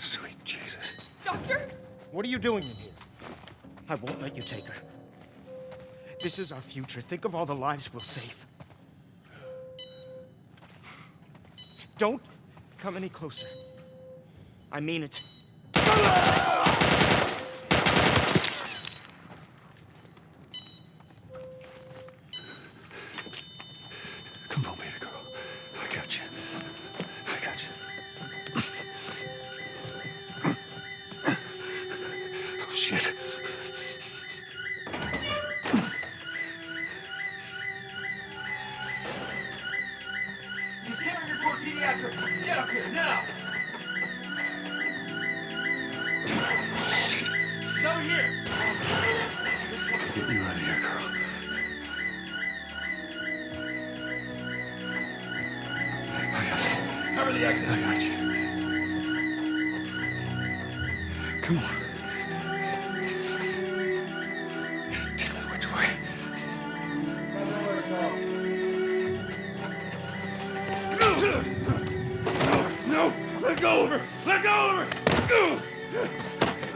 Sweet Jesus. Doctor? What are you doing in here? I won't let you take her. This is our future. Think of all the lives we'll save. Don't come any closer. I mean it. Shit. He's carrying toward pediatrics. Get up here, now! He's over here! Get you out of here, girl. I got you. Cover the exit. I got you. Come on. No, let go of her! Let go of her!